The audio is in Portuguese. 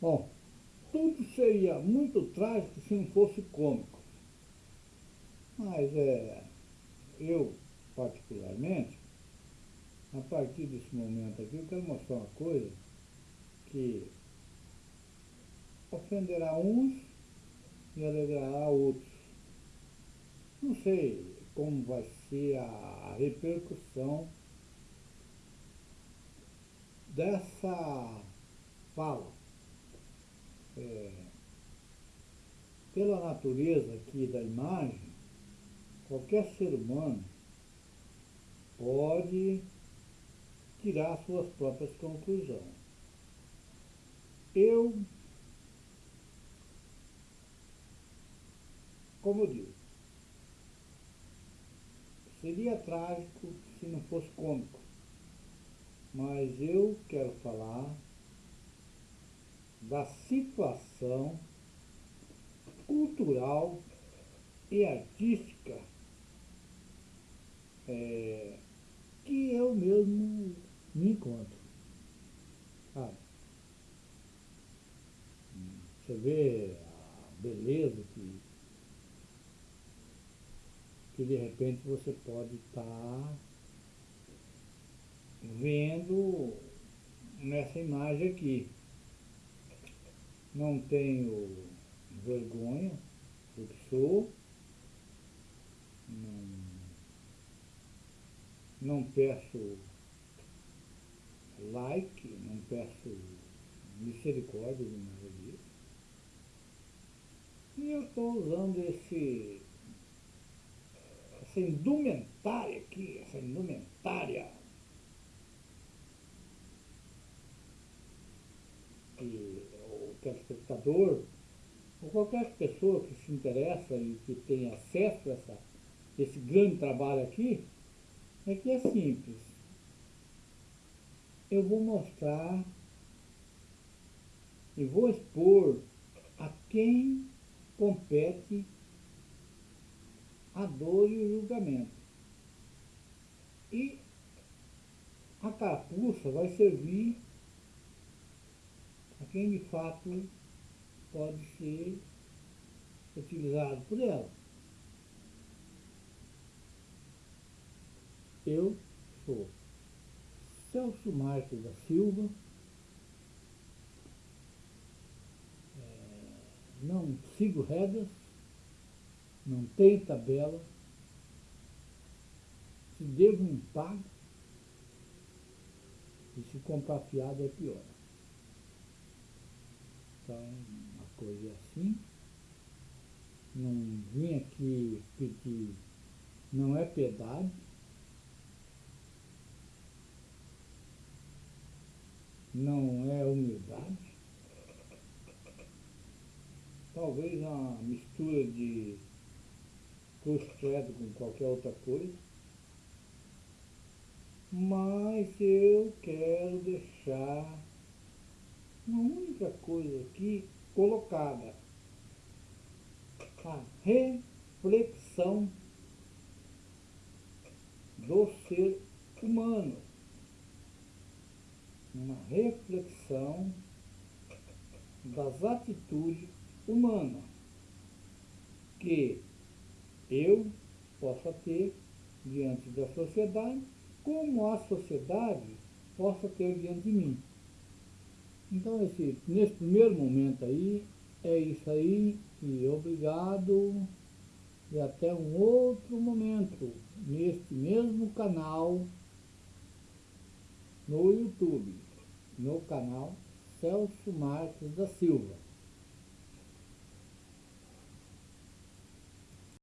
Bom, tudo seria muito trágico se não fosse cômico. Mas é, eu, particularmente, a partir desse momento aqui, eu quero mostrar uma coisa que ofenderá uns e alegrará outros. Não sei como vai ser a repercussão dessa fala. É, pela natureza aqui da imagem, qualquer ser humano pode tirar suas próprias conclusões. Eu, como eu digo, seria trágico se não fosse cômico, mas eu quero falar da situação cultural e artística é, que eu mesmo me encontro. Sabe? Você vê a beleza que, que de repente você pode estar tá vendo nessa imagem aqui. Não tenho vergonha do que sou, não, não peço like, não peço misericórdia de nada disso. E eu estou usando esse, essa indumentária aqui, essa indumentária o telespectador, ou qualquer pessoa que se interessa e que tem acesso a essa, esse grande trabalho aqui, é que é simples eu vou mostrar e vou expor a quem compete a dor e o julgamento. E a carapuça vai servir quem de fato pode ser utilizado por ela. Eu sou Celso Marques da Silva, é, não sigo regras, não tenho tabela, se devo um pago, e se comprar fiado é pior. Então, a coisa assim. Não vim aqui pedir, não é piedade, não é humildade. Talvez uma mistura de cruz-credo com qualquer outra coisa. Mas eu quero deixar uma única coisa aqui colocada. A reflexão do ser humano uma reflexão das atitudes humanas que eu possa ter diante da sociedade, como a sociedade possa ter diante de mim. Então, esse, nesse primeiro momento aí, é isso aí, e obrigado, e até um outro momento, neste mesmo canal, no YouTube no canal Celso Marques da Silva.